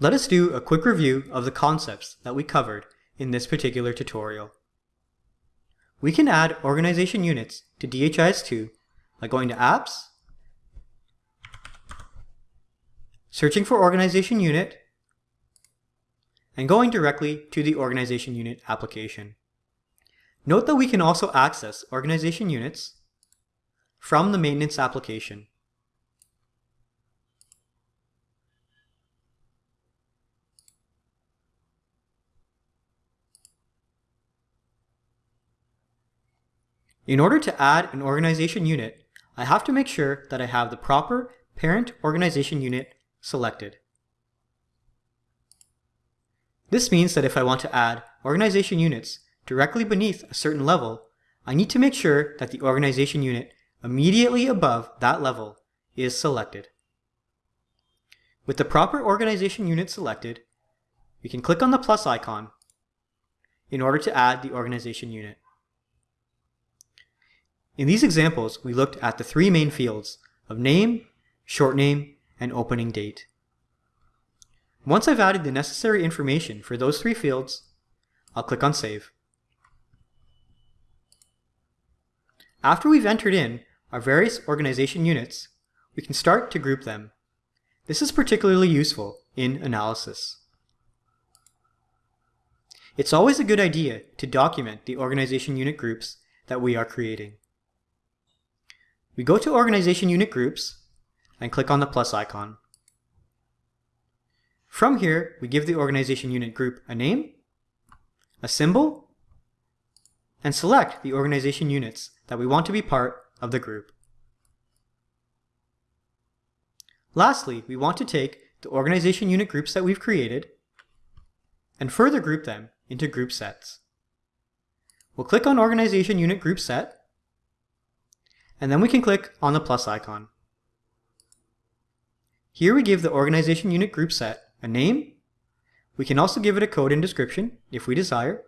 Let us do a quick review of the concepts that we covered in this particular tutorial. We can add organization units to DHIS2 by going to Apps, searching for organization unit, and going directly to the organization unit application. Note that we can also access organization units from the maintenance application. In order to add an organization unit, I have to make sure that I have the proper parent organization unit selected. This means that if I want to add organization units directly beneath a certain level, I need to make sure that the organization unit immediately above that level is selected. With the proper organization unit selected, we can click on the plus icon in order to add the organization unit. In these examples, we looked at the three main fields of name, short name, and opening date. Once I've added the necessary information for those three fields, I'll click on Save. After we've entered in our various organization units, we can start to group them. This is particularly useful in analysis. It's always a good idea to document the organization unit groups that we are creating. We go to Organization Unit Groups and click on the plus icon. From here, we give the organization unit group a name, a symbol, and select the organization units that we want to be part of the group. Lastly, we want to take the organization unit groups that we've created and further group them into group sets. We'll click on Organization Unit Group Set and then we can click on the plus icon. Here we give the organization unit group set a name. We can also give it a code and description if we desire.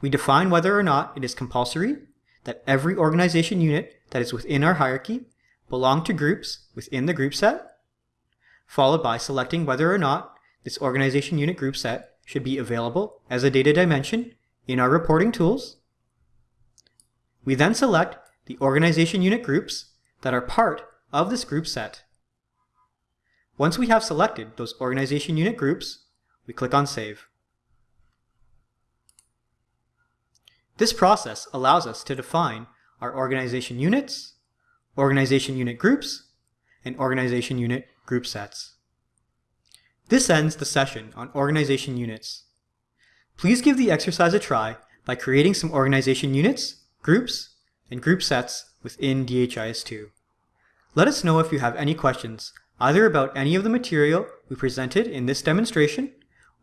We define whether or not it is compulsory that every organization unit that is within our hierarchy belong to groups within the group set, followed by selecting whether or not this organization unit group set should be available as a data dimension in our reporting tools. We then select the organization unit groups that are part of this group set. Once we have selected those organization unit groups, we click on Save. This process allows us to define our organization units, organization unit groups, and organization unit group sets. This ends the session on organization units. Please give the exercise a try by creating some organization units, groups, and group sets within DHIS2. Let us know if you have any questions, either about any of the material we presented in this demonstration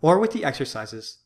or with the exercises.